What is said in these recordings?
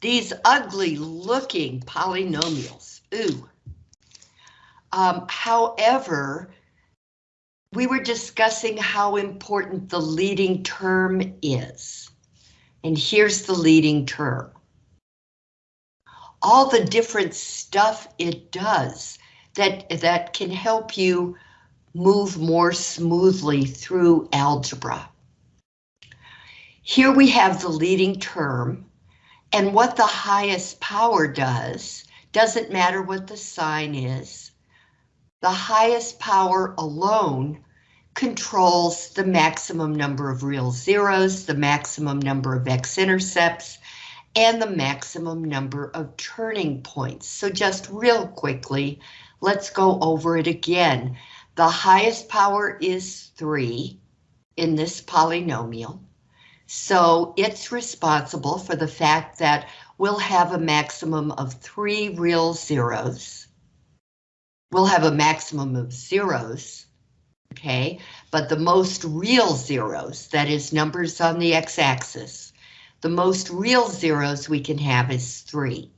these ugly looking polynomials. Ooh. Um, however, we were discussing how important the leading term is. And here's the leading term. All the different stuff it does that, that can help you move more smoothly through algebra. Here we have the leading term, and what the highest power does, doesn't matter what the sign is, the highest power alone controls the maximum number of real zeros, the maximum number of x-intercepts, and the maximum number of turning points. So just real quickly, let's go over it again. The highest power is 3 in this polynomial. So it's responsible for the fact that we'll have a maximum of three real zeros. We'll have a maximum of zeros, okay? But the most real zeros, that is numbers on the x-axis, the most real zeros we can have is three.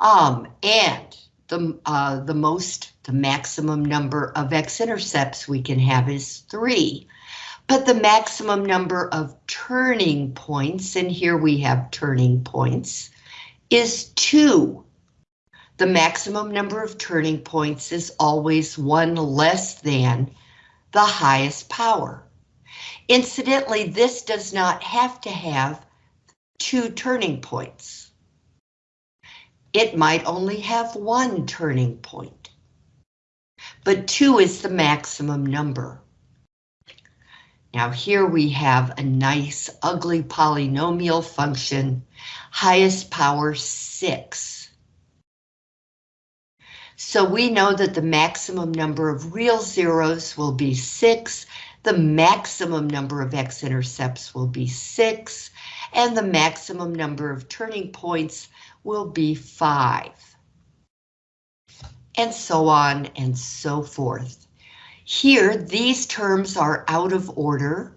Um, and the, uh, the most, the maximum number of x-intercepts we can have is three but the maximum number of turning points, and here we have turning points, is two. The maximum number of turning points is always one less than the highest power. Incidentally, this does not have to have two turning points. It might only have one turning point, but two is the maximum number. Now here we have a nice ugly polynomial function, highest power six. So we know that the maximum number of real zeros will be six, the maximum number of x-intercepts will be six, and the maximum number of turning points will be five. And so on and so forth. Here, these terms are out of order.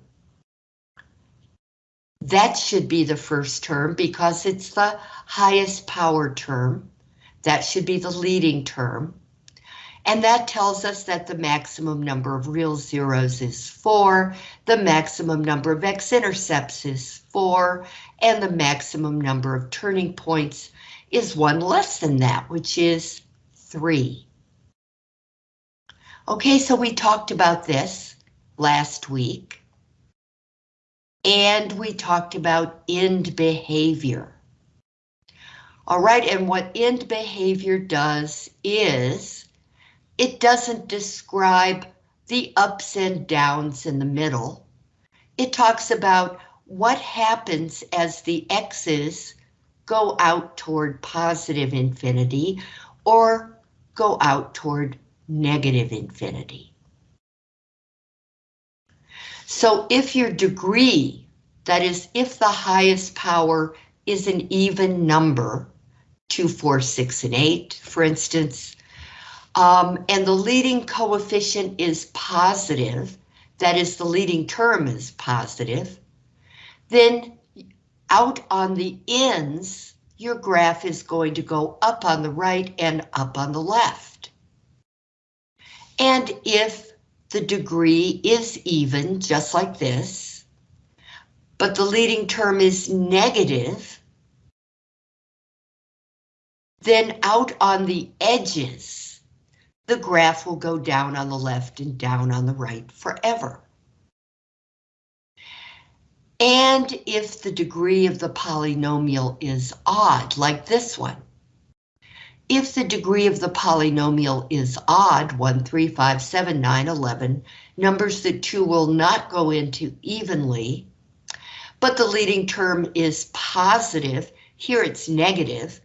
That should be the first term because it's the highest power term. That should be the leading term. And that tells us that the maximum number of real zeros is 4, the maximum number of x-intercepts is 4, and the maximum number of turning points is one less than that, which is 3. Okay, so we talked about this last week. And we talked about end behavior. All right, and what end behavior does is it doesn't describe the ups and downs in the middle. It talks about what happens as the x's go out toward positive infinity or go out toward negative infinity. So if your degree, that is, if the highest power is an even number, 2, 4, 6, and 8, for instance, um, and the leading coefficient is positive, that is, the leading term is positive, then out on the ends, your graph is going to go up on the right and up on the left. And if the degree is even, just like this, but the leading term is negative, then out on the edges, the graph will go down on the left and down on the right forever. And if the degree of the polynomial is odd, like this one, if the degree of the polynomial is odd, 1, 3, 5, 7, 9, 11, numbers that 2 will not go into evenly, but the leading term is positive, here it's negative,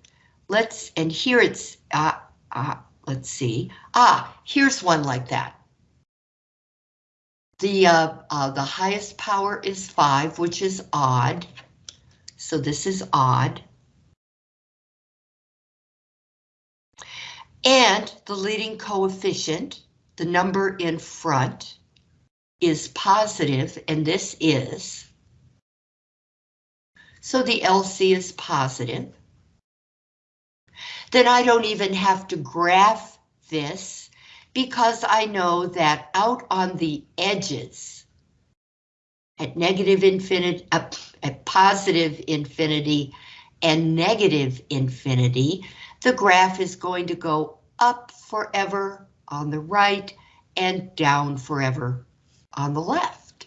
let's, and here it's, uh, uh, let's see, ah, here's one like that. The, uh, uh, the highest power is 5, which is odd, so this is odd. And the leading coefficient, the number in front, is positive, and this is. so the LC is positive. Then I don't even have to graph this because I know that out on the edges, at negative infinity, at, at positive infinity and negative infinity, the graph is going to go up forever on the right and down forever on the left.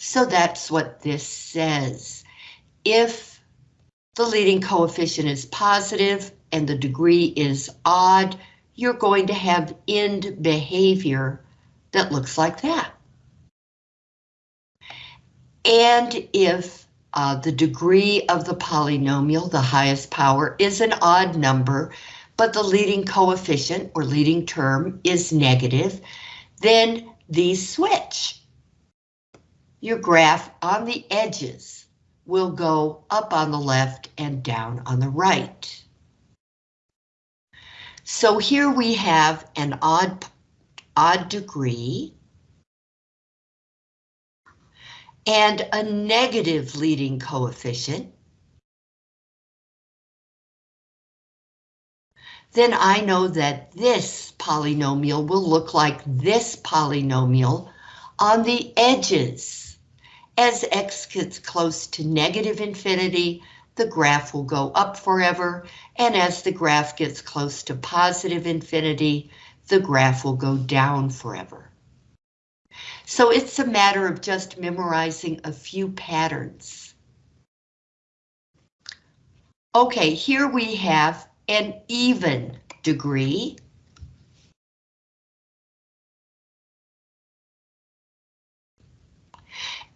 So that's what this says. If the leading coefficient is positive and the degree is odd, you're going to have end behavior that looks like that. And if uh, the degree of the polynomial, the highest power, is an odd number, but the leading coefficient or leading term is negative, then these switch. Your graph on the edges will go up on the left and down on the right. So here we have an odd, odd degree and a negative leading coefficient. Then I know that this polynomial will look like this polynomial on the edges. As x gets close to negative infinity, the graph will go up forever, and as the graph gets close to positive infinity, the graph will go down forever. So it's a matter of just memorizing a few patterns. Okay, here we have an even degree.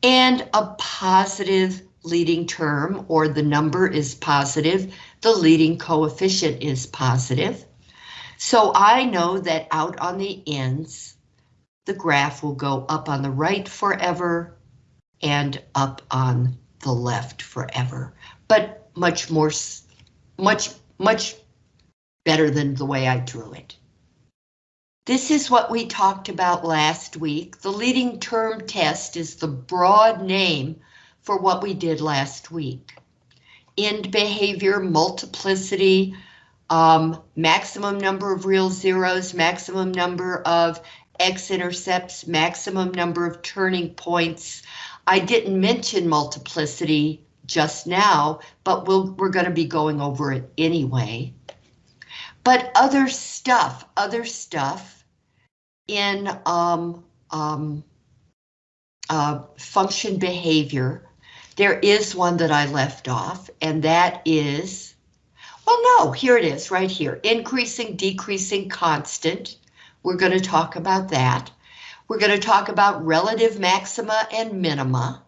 And a positive leading term or the number is positive, the leading coefficient is positive. So I know that out on the ends, the graph will go up on the right forever and up on the left forever, but much more, much, much better than the way I drew it. This is what we talked about last week. The leading term test is the broad name for what we did last week. End behavior, multiplicity, um, maximum number of real zeros, maximum number of x-intercepts, maximum number of turning points. I didn't mention multiplicity just now, but we'll, we're going to be going over it anyway. But other stuff, other stuff in um, um, uh, function behavior there is one that I left off, and that is, well, no, here it is right here. Increasing, decreasing, constant. We're going to talk about that. We're going to talk about relative maxima and minima.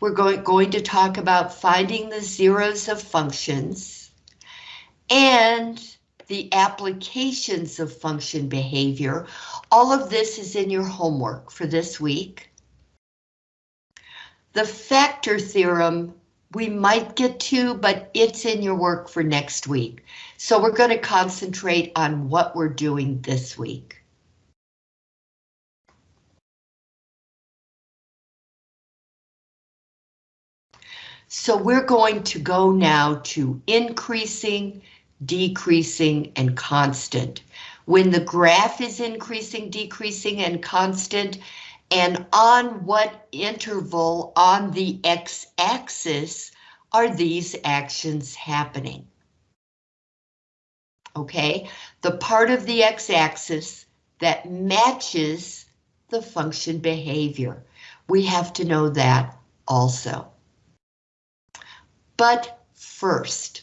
We're going, going to talk about finding the zeros of functions and the applications of function behavior. All of this is in your homework for this week. The factor theorem we might get to, but it's in your work for next week. So we're going to concentrate on what we're doing this week. So we're going to go now to increasing, decreasing, and constant. When the graph is increasing, decreasing, and constant, and on what interval on the x-axis are these actions happening? Okay, the part of the x-axis that matches the function behavior. We have to know that also. But first,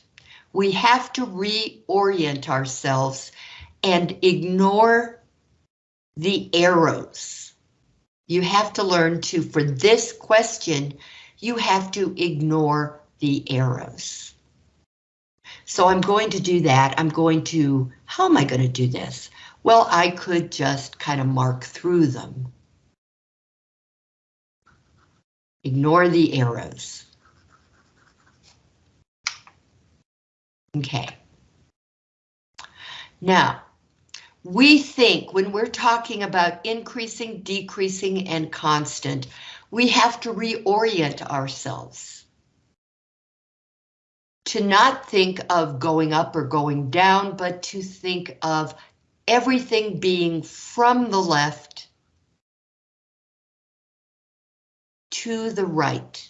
we have to reorient ourselves and ignore the arrows. You have to learn to, for this question, you have to ignore the arrows. So I'm going to do that. I'm going to, how am I going to do this? Well, I could just kind of mark through them. Ignore the arrows. Okay. Now, we think when we're talking about increasing, decreasing, and constant, we have to reorient ourselves. To not think of going up or going down, but to think of everything being from the left to the right.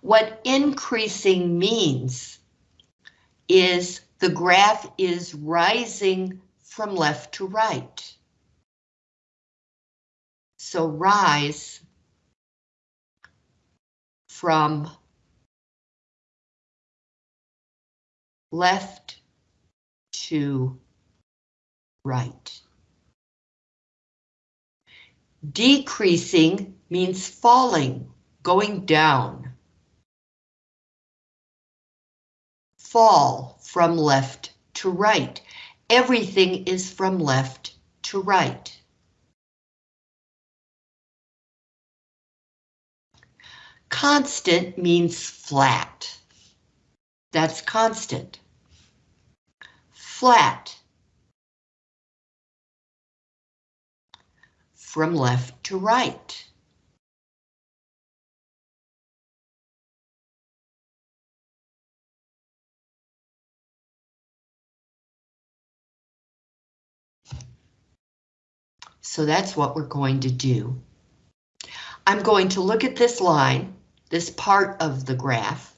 What increasing means is the graph is rising from left to right. So rise from left to right. Decreasing means falling, going down. Fall from left to right. Everything is from left to right. Constant means flat. That's constant. Flat. From left to right. So that's what we're going to do. I'm going to look at this line, this part of the graph,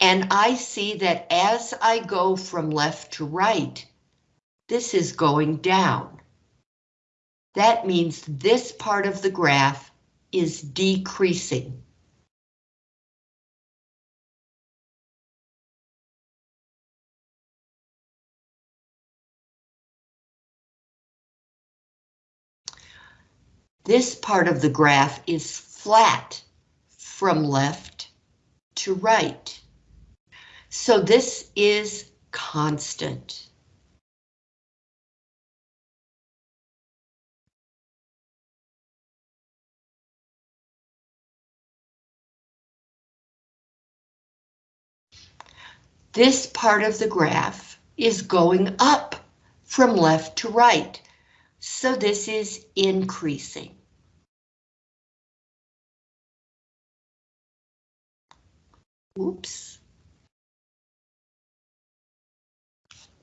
and I see that as I go from left to right, this is going down. That means this part of the graph is decreasing. This part of the graph is flat from left to right. So this is constant. This part of the graph is going up from left to right. So this is increasing. Oops.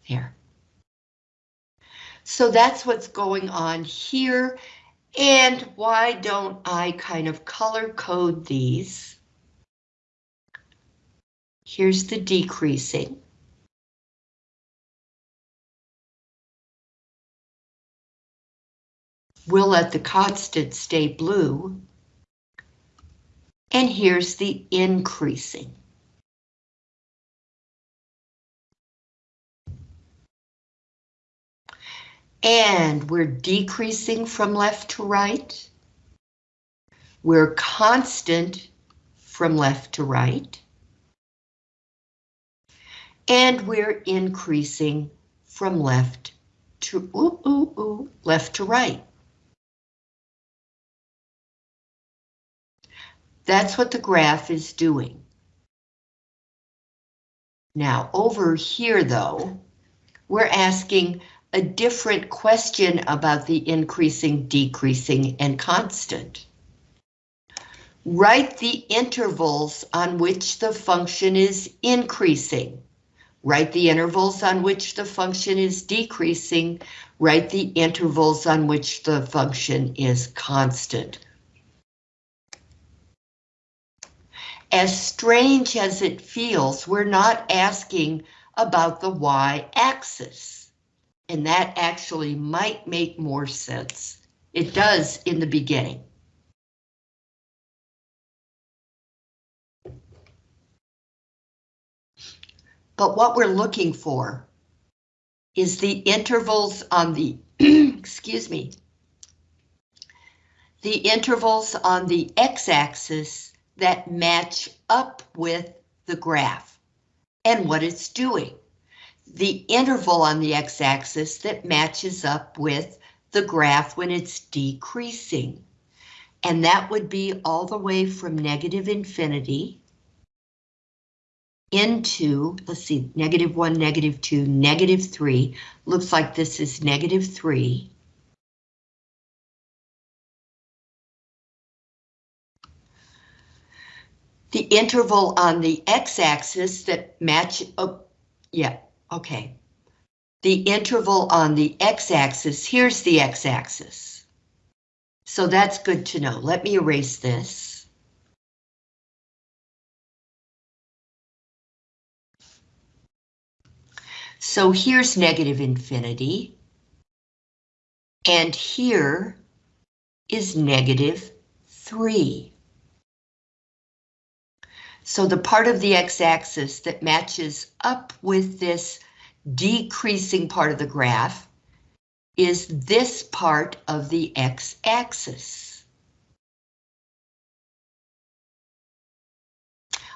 Here. So that's what's going on here. And why don't I kind of color code these? Here's the decreasing. We'll let the constant stay blue. And here's the increasing. And we're decreasing from left to right. We're constant from left to right. And we're increasing from left to ooh, ooh, ooh, left to right. That's what the graph is doing. Now over here though, we're asking a different question about the increasing, decreasing, and constant. Write the intervals on which the function is increasing. Write the intervals on which the function is decreasing. Write the intervals on which the function is constant. As strange as it feels, we're not asking about the y-axis and that actually might make more sense. It does in the beginning. But what we're looking for is the intervals on the, excuse me, the intervals on the x-axis that match up with the graph and what it's doing the interval on the x-axis that matches up with the graph when it's decreasing. And that would be all the way from negative infinity into, let's see, negative 1, negative 2, negative 3. Looks like this is negative 3. The interval on the x-axis that match, oh, yeah, okay. The interval on the x-axis, here's the x-axis. So that's good to know. Let me erase this. So here's negative infinity. And here is negative 3. So the part of the x-axis that matches up with this decreasing part of the graph is this part of the x-axis.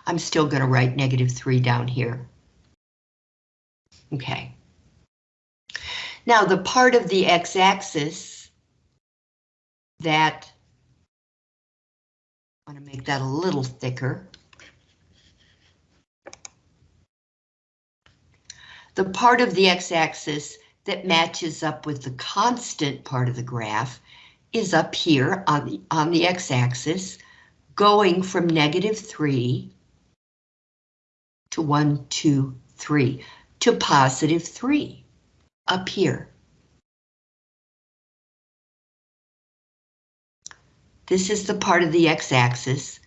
I'm still going to write negative 3 down here. Okay. Now the part of the x-axis that, I want to make that a little thicker. The part of the x-axis that matches up with the constant part of the graph is up here on the, on the x-axis, going from negative 3 to 1, 2, 3 to positive 3 up here. This is the part of the x-axis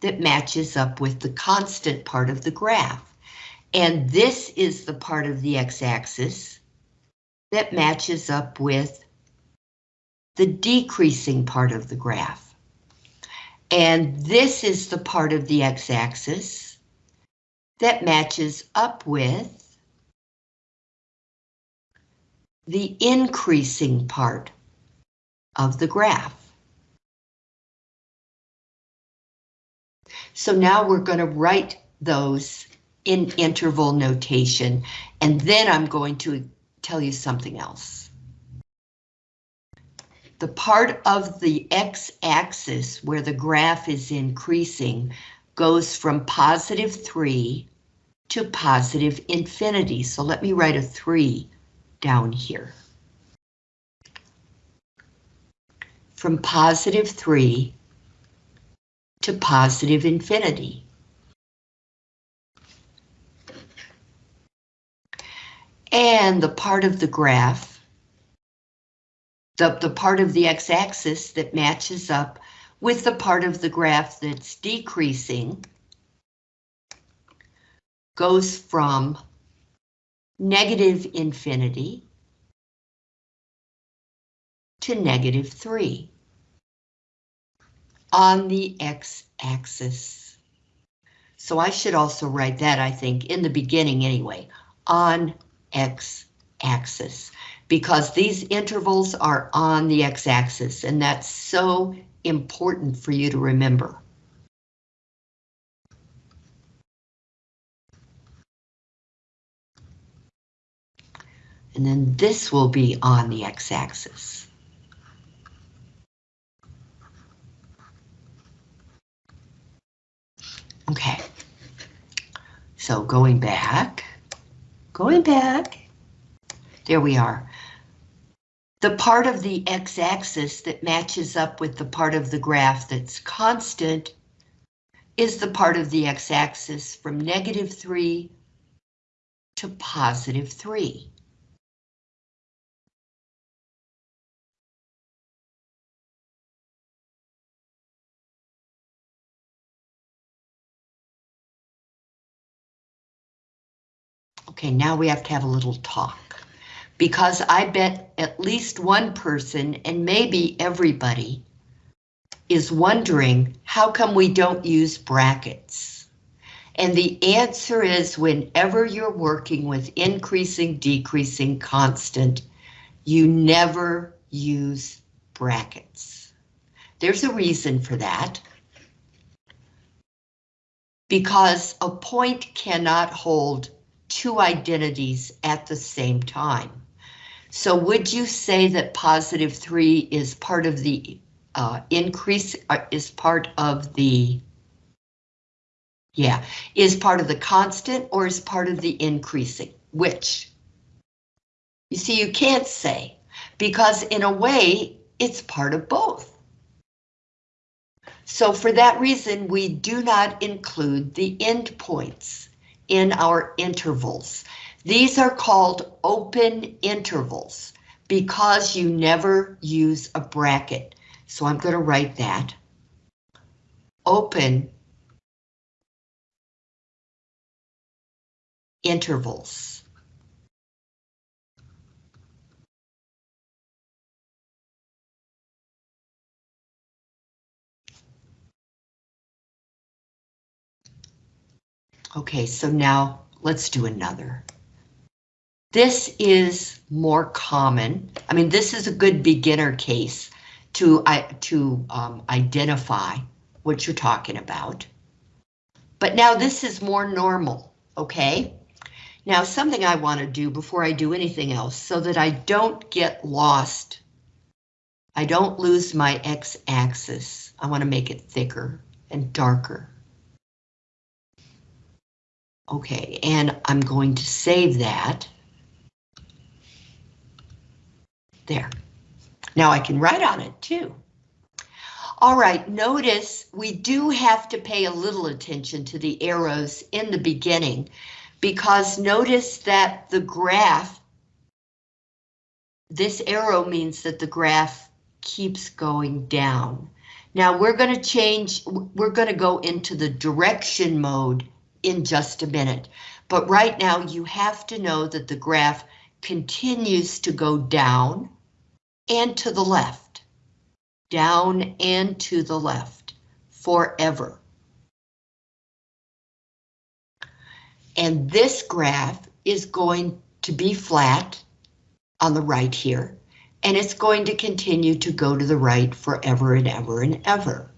that matches up with the constant part of the graph. And this is the part of the x-axis that matches up with the decreasing part of the graph. And this is the part of the x-axis that matches up with the increasing part of the graph. So now we're going to write those in interval notation, and then I'm going to tell you something else. The part of the x-axis where the graph is increasing goes from positive 3 to positive infinity. So let me write a 3 down here. From positive 3 to positive infinity. And the part of the graph, the, the part of the x-axis that matches up with the part of the graph that's decreasing goes from negative infinity to negative 3 on the x-axis. So I should also write that, I think, in the beginning anyway, on x-axis, because these intervals are on the x-axis, and that's so important for you to remember. and then this will be on the x-axis. Okay, so going back, going back, there we are. The part of the x-axis that matches up with the part of the graph that's constant is the part of the x-axis from negative 3 to positive 3. Okay, now we have to have a little talk. Because I bet at least one person, and maybe everybody, is wondering how come we don't use brackets? And the answer is whenever you're working with increasing, decreasing, constant, you never use brackets. There's a reason for that. Because a point cannot hold two identities at the same time. So would you say that positive 3 is part of the uh, increase, uh, is part of the Yeah, is part of the constant or is part of the increasing? Which? You see, you can't say, because in a way, it's part of both. So for that reason, we do not include the endpoints in our intervals. These are called open intervals because you never use a bracket. So I'm going to write that. Open intervals. Okay, so now let's do another. This is more common. I mean, this is a good beginner case to, uh, to um, identify what you're talking about. But now this is more normal, okay? Now something I want to do before I do anything else so that I don't get lost. I don't lose my x-axis. I want to make it thicker and darker. Okay, and I'm going to save that. There. Now I can write on it too. All right, notice we do have to pay a little attention to the arrows in the beginning because notice that the graph, this arrow means that the graph keeps going down. Now we're going to change, we're going to go into the direction mode in just a minute. But right now you have to know that the graph continues to go down and to the left, down and to the left forever. And this graph is going to be flat on the right here, and it's going to continue to go to the right forever and ever and ever.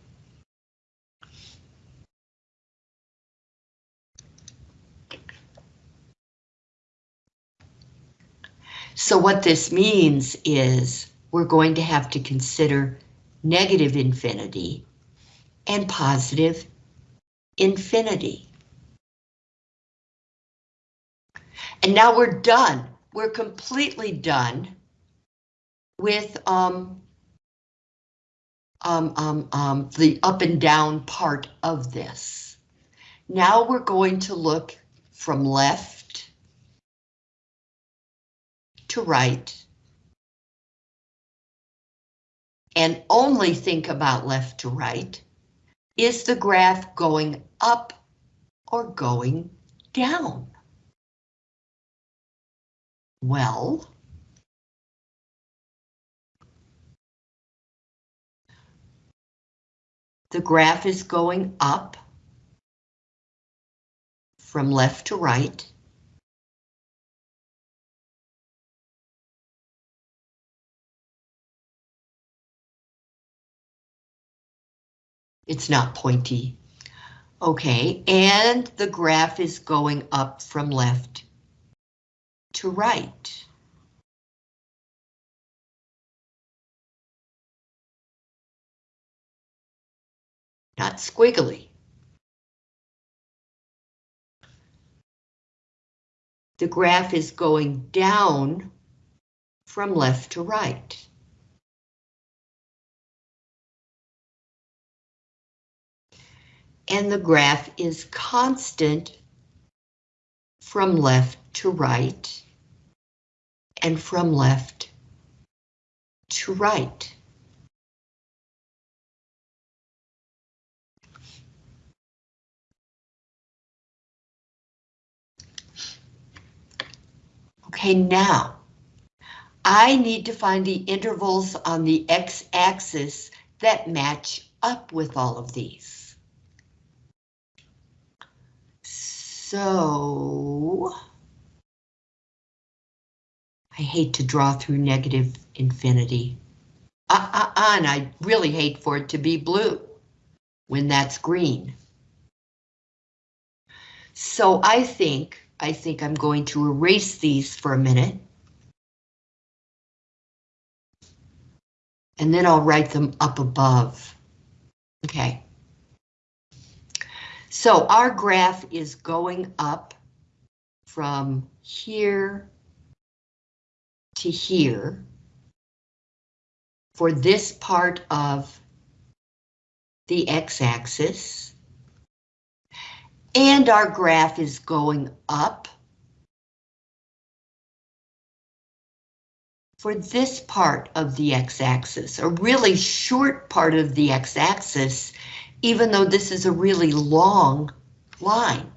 So what this means is we're going to have to consider negative infinity and positive infinity. And now we're done. We're completely done with um, um, um, um, the up and down part of this. Now we're going to look from left to right and only think about left to right, is the graph going up or going down? Well, the graph is going up from left to right. It's not pointy. Okay, and the graph is going up from left to right. Not squiggly. The graph is going down from left to right. And the graph is constant from left to right and from left to right. Okay, now I need to find the intervals on the x-axis that match up with all of these. So I hate to draw through negative infinity. Uh, uh, uh, and I really hate for it to be blue when that's green. So I think, I think I'm going to erase these for a minute. And then I'll write them up above. Okay. So our graph is going up from here to here for this part of the x-axis. And our graph is going up for this part of the x-axis, a really short part of the x-axis, even though this is a really long line.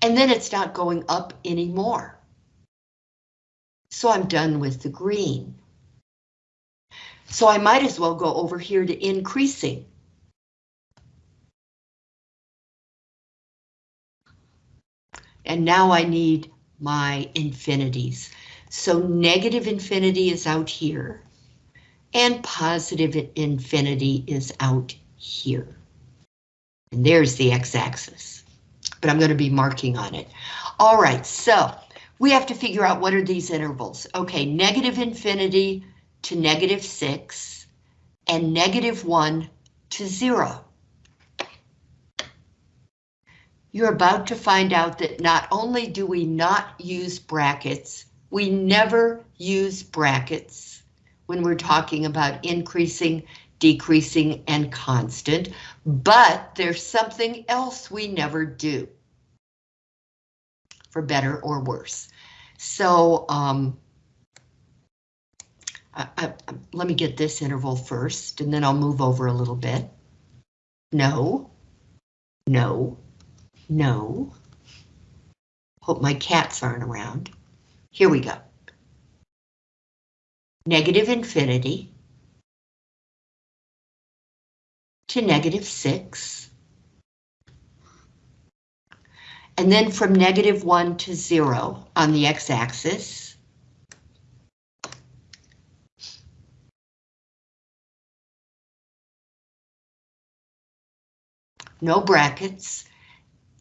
And then it's not going up anymore. So I'm done with the green. So I might as well go over here to increasing. And now I need my infinities. So negative infinity is out here, and positive infinity is out here. And there's the x-axis, but I'm going to be marking on it. All right, so we have to figure out what are these intervals. Okay, negative infinity to negative 6, and negative 1 to 0 you're about to find out that not only do we not use brackets, we never use brackets when we're talking about increasing, decreasing, and constant, but there's something else we never do, for better or worse. So um, I, I, let me get this interval first, and then I'll move over a little bit. No, no, no. Hope my cats aren't around. Here we go. Negative infinity to negative 6. And then from negative 1 to 0 on the x-axis. No brackets.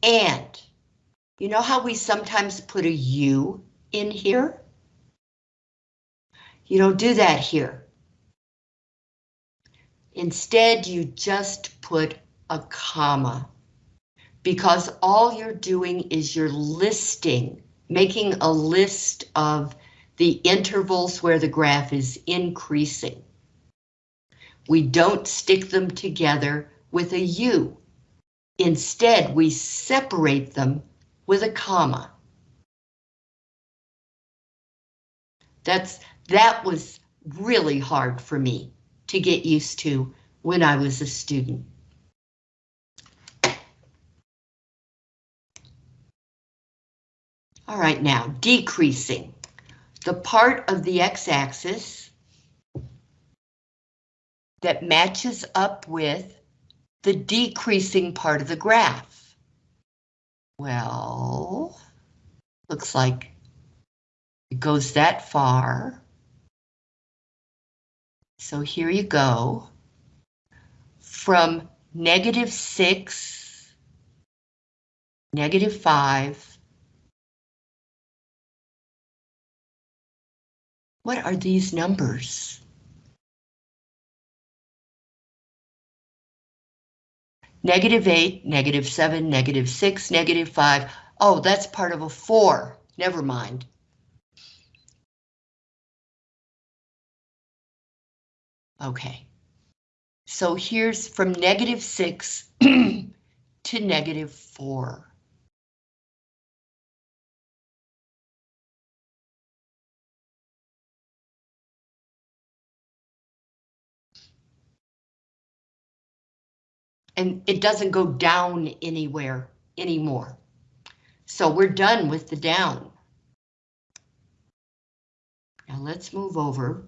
And you know how we sometimes put a U in here? You don't do that here. Instead, you just put a comma because all you're doing is you're listing, making a list of the intervals where the graph is increasing. We don't stick them together with a U. Instead, we separate them with a comma. That's that was really hard for me to get used to when I was a student. All right, now decreasing. The part of the x-axis that matches up with the decreasing part of the graph? Well, looks like it goes that far. So here you go. From negative 6, negative 5. What are these numbers? Negative 8, negative 7, negative 6, negative 5. Oh, that's part of a 4. Never mind. Okay. So here's from negative 6 to negative 4. and it doesn't go down anywhere anymore. So we're done with the down. Now let's move over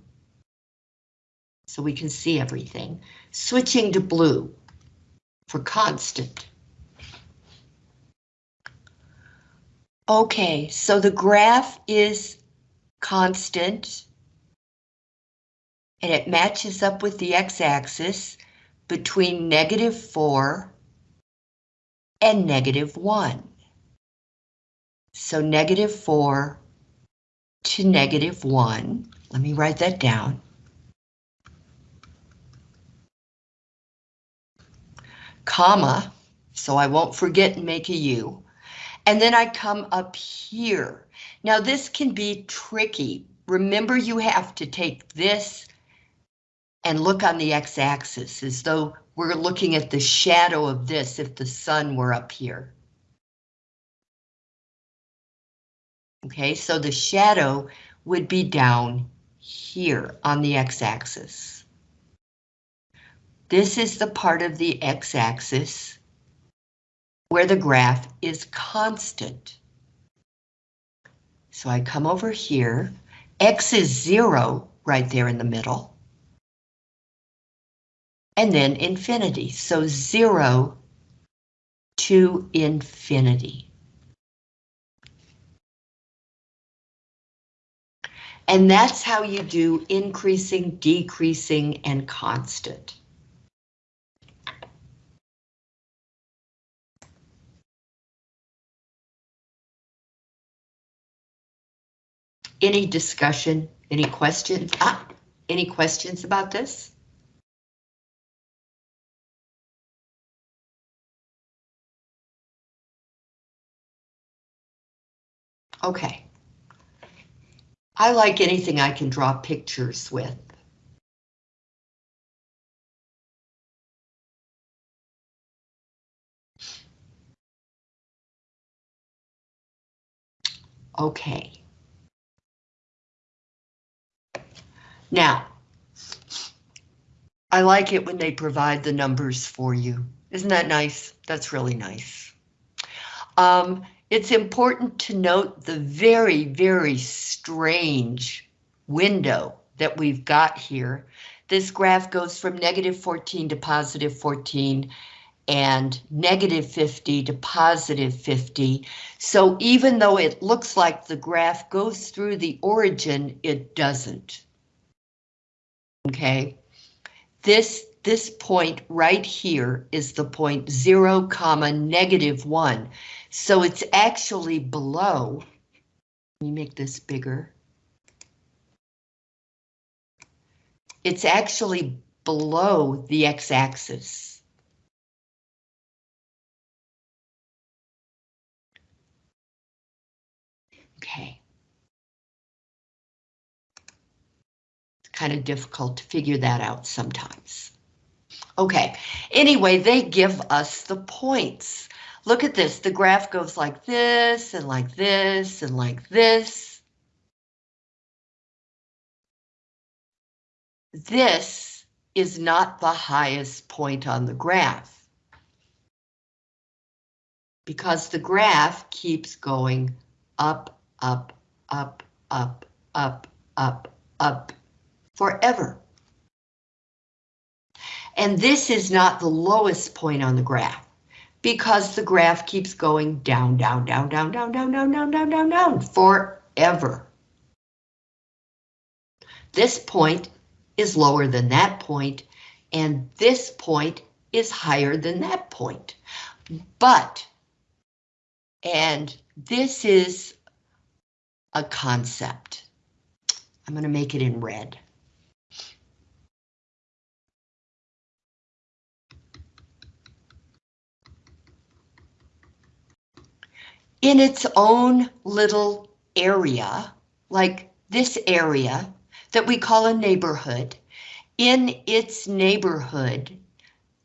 so we can see everything. Switching to blue for constant. Okay, so the graph is constant and it matches up with the x-axis between negative 4 and negative 1. So negative 4 to negative 1. Let me write that down. Comma, so I won't forget and make a U. And then I come up here. Now this can be tricky. Remember you have to take this and look on the x-axis as though we're looking at the shadow of this if the sun were up here. Okay, so the shadow would be down here on the x-axis. This is the part of the x-axis where the graph is constant. So I come over here, x is zero right there in the middle. And then infinity, so zero to infinity. And that's how you do increasing, decreasing, and constant. Any discussion, any questions? Ah, any questions about this? Okay. I like anything I can draw pictures with. Okay. Now, I like it when they provide the numbers for you. Isn't that nice? That's really nice. Um, it's important to note the very, very strange window that we've got here. This graph goes from negative 14 to positive 14 and negative 50 to positive 50. So even though it looks like the graph goes through the origin, it doesn't okay? This, this point right here is the point zero comma negative one. So it's actually below, let me make this bigger. It's actually below the x-axis. Okay. Kind of difficult to figure that out sometimes. Okay, anyway, they give us the points. Look at this, the graph goes like this, and like this, and like this. This is not the highest point on the graph. Because the graph keeps going up, up, up, up, up, up, up, forever. And this is not the lowest point on the graph because the graph keeps going down, down, down, down, down, down, down, down, down, down, down forever. This point is lower than that point, and this point is higher than that point. But, and this is a concept. I'm going to make it in red. In its own little area, like this area that we call a neighborhood, in its neighborhood,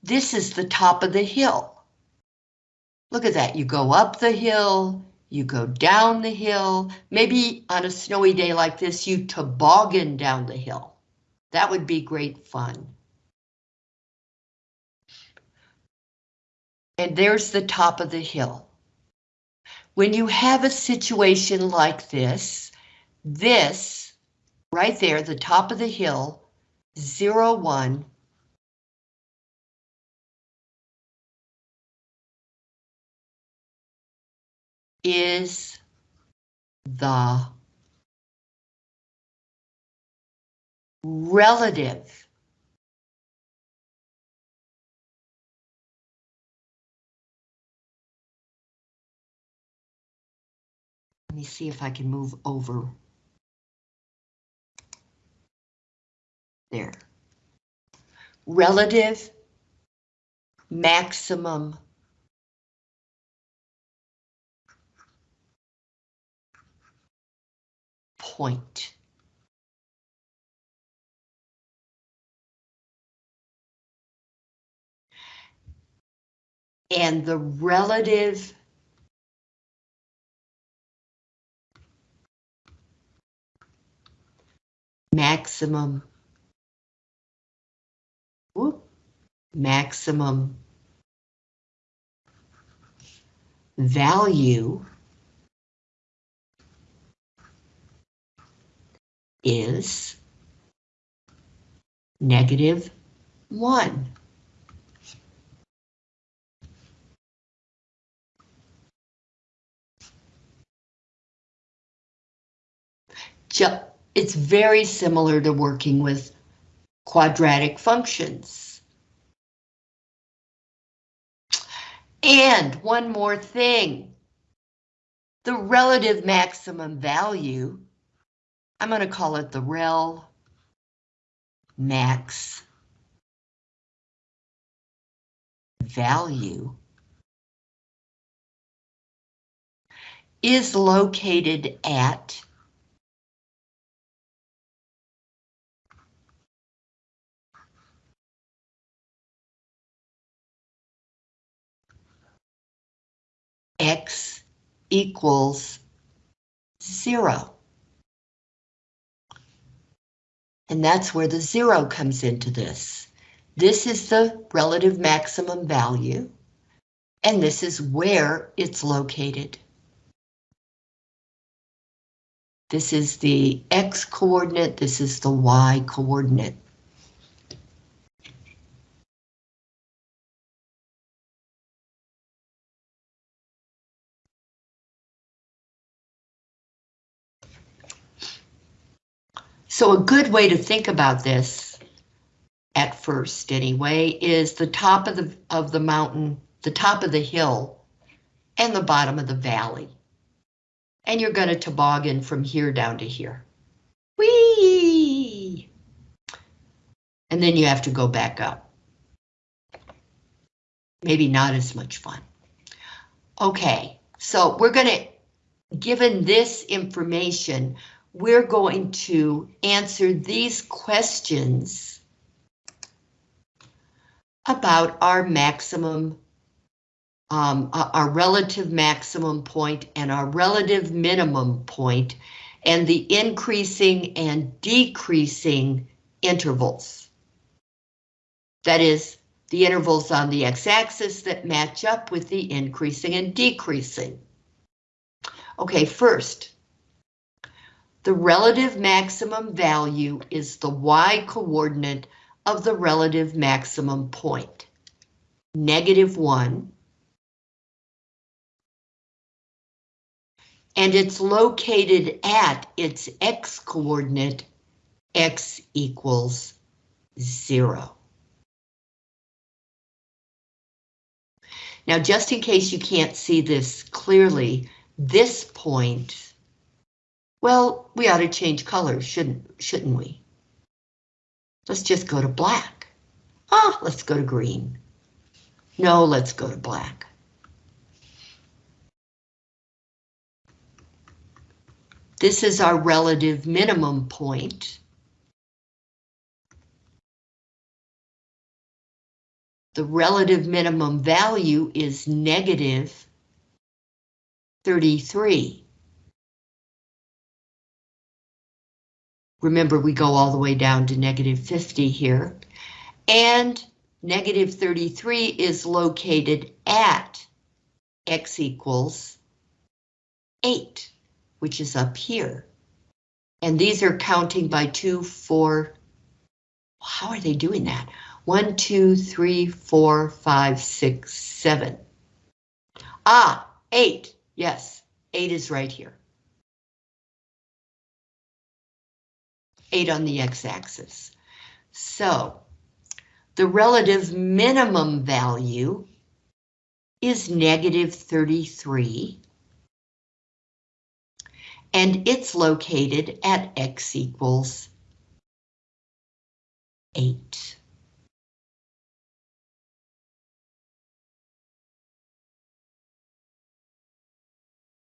this is the top of the hill. Look at that, you go up the hill, you go down the hill, maybe on a snowy day like this, you toboggan down the hill. That would be great fun. And there's the top of the hill. When you have a situation like this, this right there, the top of the hill, zero one, is the relative Let me see if I can move over. There. Relative maximum point. And the relative maximum whoop, maximum value is negative 1. It's very similar to working with quadratic functions. And one more thing, the relative maximum value, I'm going to call it the rel max value is located at x equals zero. And that's where the zero comes into this. This is the relative maximum value, and this is where it's located. This is the x coordinate, this is the y coordinate. So a good way to think about this, at first anyway, is the top of the, of the mountain, the top of the hill, and the bottom of the valley. And you're going to toboggan from here down to here. Whee! And then you have to go back up. Maybe not as much fun. Okay, so we're going to, given this information, we're going to answer these questions about our maximum, um, our relative maximum point and our relative minimum point and the increasing and decreasing intervals. That is, the intervals on the x-axis that match up with the increasing and decreasing. Okay, first, the relative maximum value is the y-coordinate of the relative maximum point. Negative 1. And it's located at its x-coordinate, x equals 0. Now, just in case you can't see this clearly, this point well, we ought to change colors, shouldn't, shouldn't we? Let's just go to black. Ah, let's go to green. No, let's go to black. This is our relative minimum point. The relative minimum value is negative 33. Remember, we go all the way down to negative 50 here. And negative 33 is located at x equals 8, which is up here. And these are counting by 2, 4, how are they doing that? 1, 2, 3, 4, 5, 6, 7. Ah, 8, yes, 8 is right here. 8 on the x-axis. So the relative minimum value is negative 33, and it's located at x equals 8.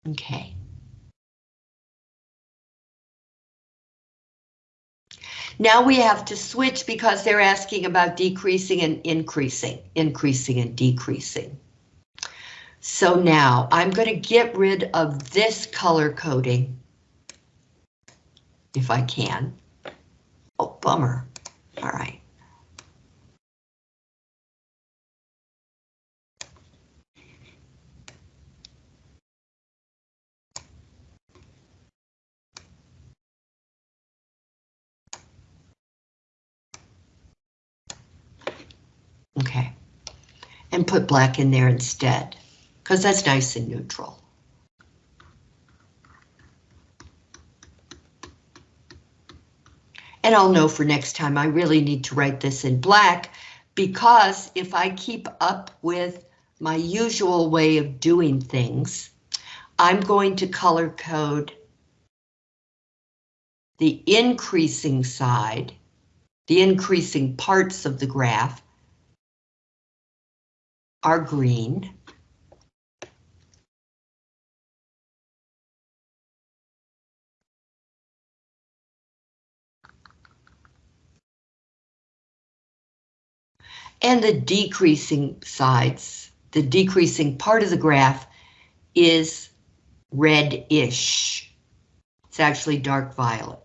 Okay. Now we have to switch because they're asking about decreasing and increasing, increasing and decreasing. So now I'm going to get rid of this color coding if I can. Oh, bummer. All right. Okay. And put black in there instead, because that's nice and neutral. And I'll know for next time I really need to write this in black because if I keep up with my usual way of doing things, I'm going to color code the increasing side, the increasing parts of the graph are green. And the decreasing sides, the decreasing part of the graph is reddish. It's actually dark violet.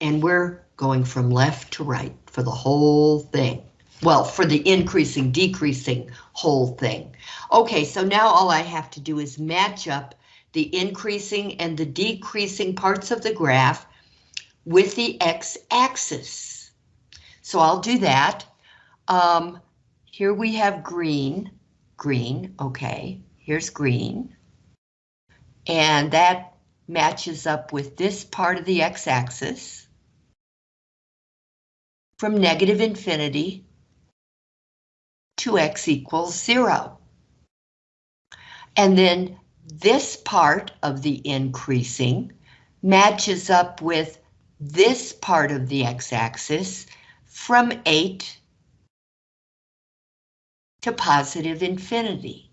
And we're going from left to right for the whole thing. Well, for the increasing, decreasing whole thing. Okay, so now all I have to do is match up the increasing and the decreasing parts of the graph with the x-axis. So I'll do that. Um, here we have green, green, okay, here's green. And that matches up with this part of the x-axis from negative infinity to x equals zero. And then this part of the increasing matches up with this part of the x-axis from 8 to positive infinity.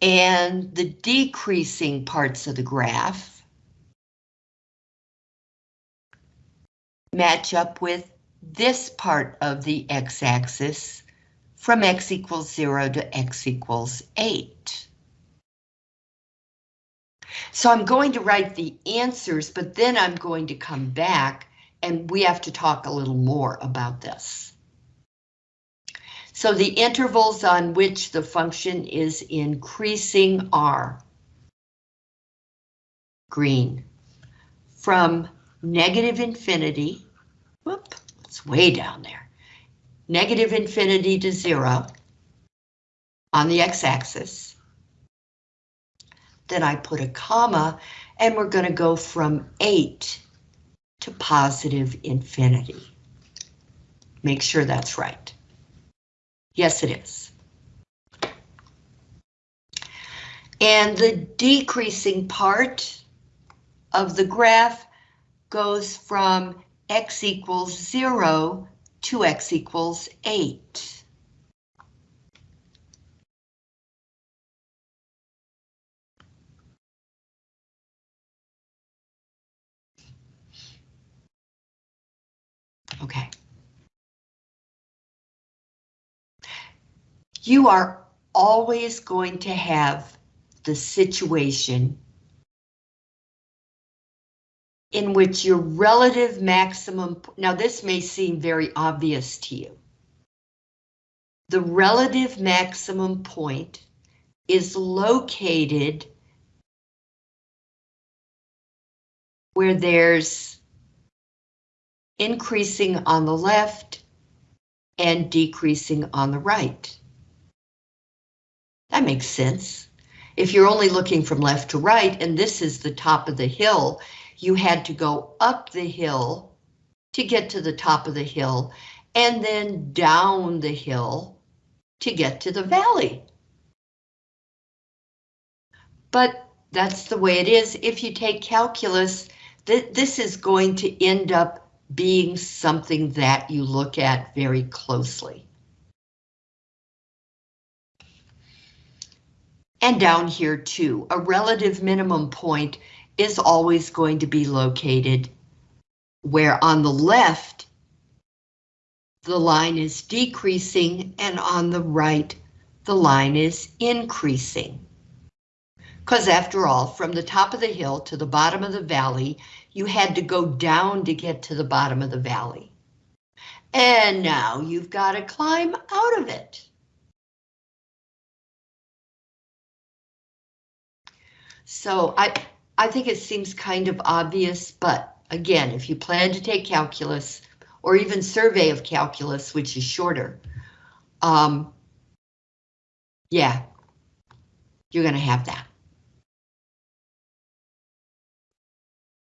And the decreasing parts of the graph match up with this part of the x-axis from x equals 0 to x equals 8. So I'm going to write the answers, but then I'm going to come back and we have to talk a little more about this. So the intervals on which the function is increasing are green from negative infinity, whoop, it's way down there, negative infinity to zero on the x-axis. Then I put a comma and we're going to go from 8 to positive infinity. Make sure that's right. Yes, it is. And the decreasing part of the graph goes from x equals 0 to x equals 8. Okay. You are always going to have the situation in which your relative maximum, now this may seem very obvious to you. The relative maximum point is located where there's increasing on the left and decreasing on the right. That makes sense. If you're only looking from left to right and this is the top of the hill you had to go up the hill to get to the top of the hill and then down the hill to get to the valley. But that's the way it is. If you take calculus, th this is going to end up being something that you look at very closely. And down here too, a relative minimum point is always going to be located where on the left, the line is decreasing and on the right, the line is increasing. Because after all, from the top of the hill to the bottom of the valley, you had to go down to get to the bottom of the valley. And now you've got to climb out of it. So I, I think it seems kind of obvious, but again, if you plan to take calculus or even survey of calculus, which is shorter, um, yeah, you're going to have that.